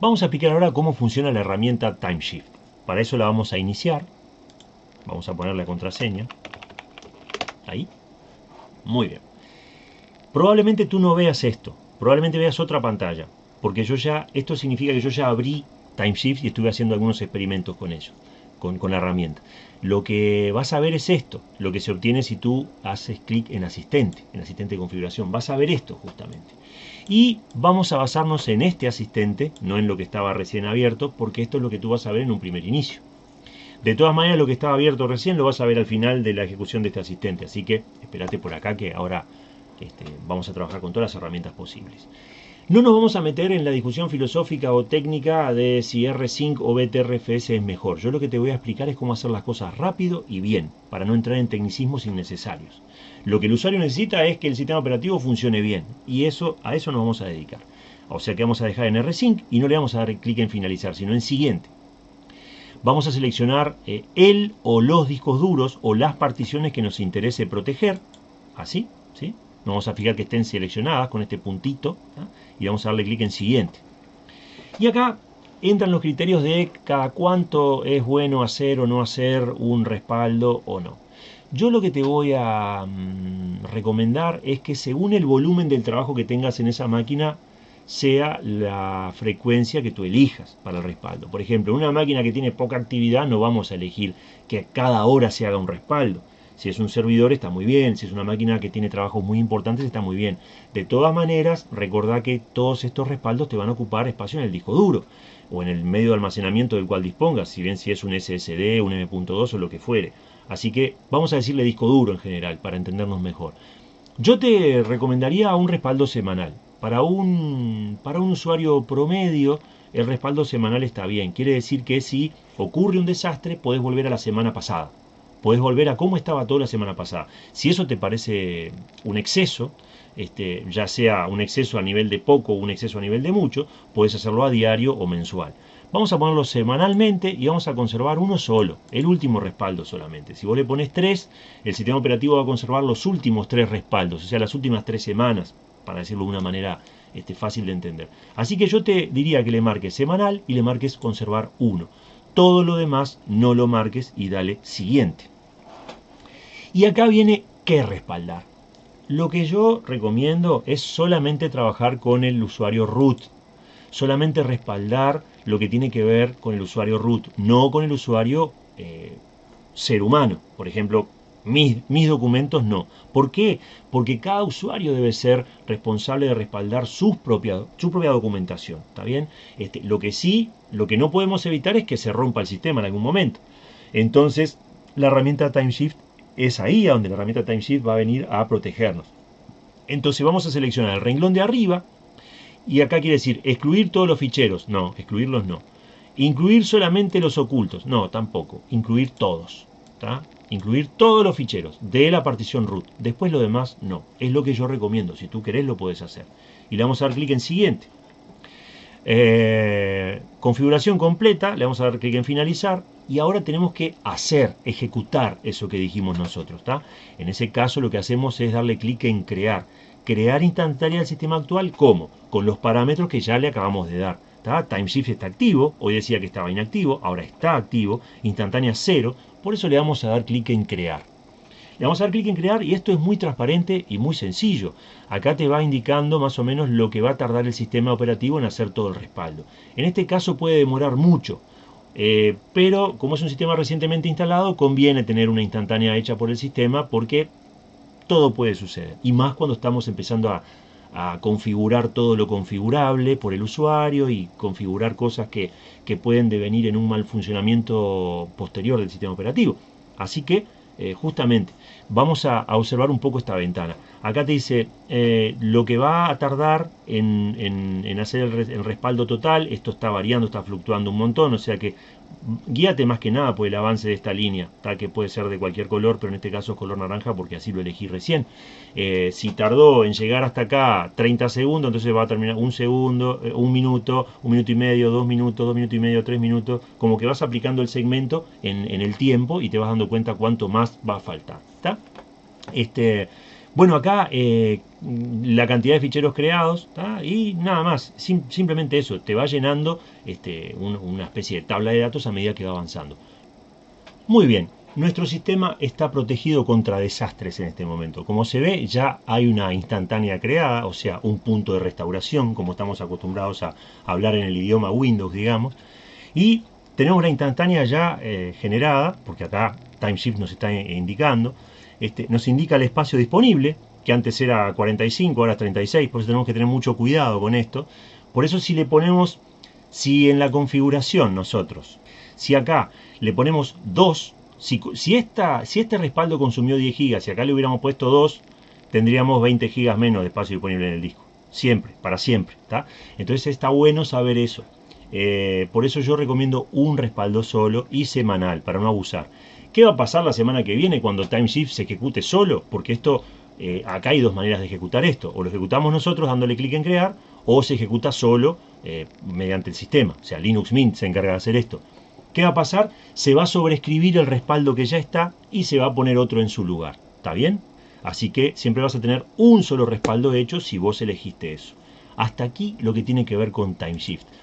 Vamos a explicar ahora cómo funciona la herramienta TimeShift. Para eso la vamos a iniciar. Vamos a poner la contraseña. Ahí. Muy bien. Probablemente tú no veas esto. Probablemente veas otra pantalla. Porque yo ya, esto significa que yo ya abrí TimeShift y estuve haciendo algunos experimentos con ello, con, con la herramienta. Lo que vas a ver es esto, lo que se obtiene si tú haces clic en asistente, en asistente de configuración. Vas a ver esto justamente. Y vamos a basarnos en este asistente, no en lo que estaba recién abierto, porque esto es lo que tú vas a ver en un primer inicio. De todas maneras, lo que estaba abierto recién lo vas a ver al final de la ejecución de este asistente. Así que espérate por acá que ahora este, vamos a trabajar con todas las herramientas posibles. No nos vamos a meter en la discusión filosófica o técnica de si R5 o BTRFS es mejor. Yo lo que te voy a explicar es cómo hacer las cosas rápido y bien, para no entrar en tecnicismos innecesarios. Lo que el usuario necesita es que el sistema operativo funcione bien, y eso a eso nos vamos a dedicar. O sea que vamos a dejar en R5 y no le vamos a dar clic en finalizar, sino en siguiente. Vamos a seleccionar eh, el o los discos duros o las particiones que nos interese proteger, así, ¿sí? Vamos a fijar que estén seleccionadas con este puntito y vamos a darle clic en siguiente. Y acá entran los criterios de cada cuánto es bueno hacer o no hacer un respaldo o no. Yo lo que te voy a mm, recomendar es que según el volumen del trabajo que tengas en esa máquina, sea la frecuencia que tú elijas para el respaldo. Por ejemplo, una máquina que tiene poca actividad no vamos a elegir que cada hora se haga un respaldo. Si es un servidor está muy bien, si es una máquina que tiene trabajos muy importantes está muy bien. De todas maneras, recordá que todos estos respaldos te van a ocupar espacio en el disco duro o en el medio de almacenamiento del cual dispongas, si bien si es un SSD, un M.2 o lo que fuere. Así que vamos a decirle disco duro en general para entendernos mejor. Yo te recomendaría un respaldo semanal. Para un, para un usuario promedio, el respaldo semanal está bien. Quiere decir que si ocurre un desastre, podés volver a la semana pasada puedes volver a cómo estaba toda la semana pasada. Si eso te parece un exceso, este, ya sea un exceso a nivel de poco o un exceso a nivel de mucho, puedes hacerlo a diario o mensual. Vamos a ponerlo semanalmente y vamos a conservar uno solo, el último respaldo solamente. Si vos le pones tres, el sistema operativo va a conservar los últimos tres respaldos, o sea, las últimas tres semanas, para decirlo de una manera este, fácil de entender. Así que yo te diría que le marques semanal y le marques conservar uno. Todo lo demás no lo marques y dale siguiente. Y acá viene qué respaldar. Lo que yo recomiendo es solamente trabajar con el usuario root. Solamente respaldar lo que tiene que ver con el usuario root, no con el usuario eh, ser humano. Por ejemplo, mis, mis, documentos no. ¿Por qué? Porque cada usuario debe ser responsable de respaldar su propia, su propia documentación. ¿Está bien? Este, lo que sí, lo que no podemos evitar es que se rompa el sistema en algún momento. Entonces, la herramienta TimeShift es ahí donde la herramienta TimeShift va a venir a protegernos. Entonces vamos a seleccionar el renglón de arriba y acá quiere decir excluir todos los ficheros. No, excluirlos no. Incluir solamente los ocultos. No, tampoco. Incluir todos. Incluir todos los ficheros de la partición root. Después lo demás no. Es lo que yo recomiendo. Si tú querés lo puedes hacer. Y le vamos a dar clic en siguiente. Eh, configuración completa, le vamos a dar clic en finalizar y ahora tenemos que hacer, ejecutar eso que dijimos nosotros. En ese caso lo que hacemos es darle clic en crear. Crear instantánea el sistema actual, ¿cómo? Con los parámetros que ya le acabamos de dar. TimeShift está activo, hoy decía que estaba inactivo, ahora está activo, instantánea 0, por eso le vamos a dar clic en crear. Le vamos a dar clic en crear y esto es muy transparente y muy sencillo. Acá te va indicando más o menos lo que va a tardar el sistema operativo en hacer todo el respaldo. En este caso puede demorar mucho, eh, pero como es un sistema recientemente instalado, conviene tener una instantánea hecha por el sistema porque todo puede suceder. Y más cuando estamos empezando a, configurar todo lo configurable por el usuario y configurar cosas que, que pueden devenir en un mal funcionamiento posterior del sistema operativo. Así que eh, justamente vamos a, observar un poco esta ventana. Acá te dice eh, lo que va a tardar en, hacer el, respaldo total, esto está variando, está fluctuando un montón, o sea que guíate más que nada por el avance de esta línea, tal que puede ser de cualquier color, pero en este caso es color naranja porque así lo elegí recién. Eh, si tardó en llegar hasta acá 30 segundos, entonces va a terminar un segundo, eh, un minuto, un minuto y medio, dos minutos, dos minutos y medio, tres minutos, como que vas aplicando el segmento en, el tiempo y te vas dando cuenta cuánto más va a faltar. Este, Bueno, acá eh, la cantidad de ficheros creados y nada más, simplemente eso, te va llenando este, una especie de tabla de datos a medida que va avanzando. Muy bien, nuestro sistema está protegido contra desastres en este momento. Como se ve, ya hay una instantánea creada, o sea, un punto de restauración, como estamos acostumbrados a hablar en el idioma Windows, digamos. Y tenemos la instantánea ya eh, generada, porque acá TimeShift nos está indicando. Este, nos indica el espacio disponible, que antes era 45, ahora 36, por eso tenemos que tener mucho cuidado con esto. Por eso si le ponemos, si en la configuración nosotros, si acá le ponemos 2, si, esta, si este respaldo consumió 10 GB, si acá le hubiéramos puesto 2, tendríamos 20 GB menos de espacio disponible en el disco. Siempre, para siempre. Entonces está bueno saber eso. Eh, por eso yo recomiendo un respaldo solo y semanal, para no abusar. ¿Qué va a pasar la semana que viene cuando TimeShift se ejecute solo? Porque esto, eh, acá hay dos maneras de ejecutar esto. O lo ejecutamos nosotros dándole clic en crear, o se ejecuta solo eh, mediante el sistema. O sea, Linux Mint se encarga de hacer esto. ¿Qué va a pasar? Se va a sobreescribir el respaldo que ya está y se va a poner otro en su lugar. ¿Está bien? Así que siempre vas a tener un solo respaldo hecho si vos elegiste eso. Hasta aquí lo que tiene que ver con TimeShift.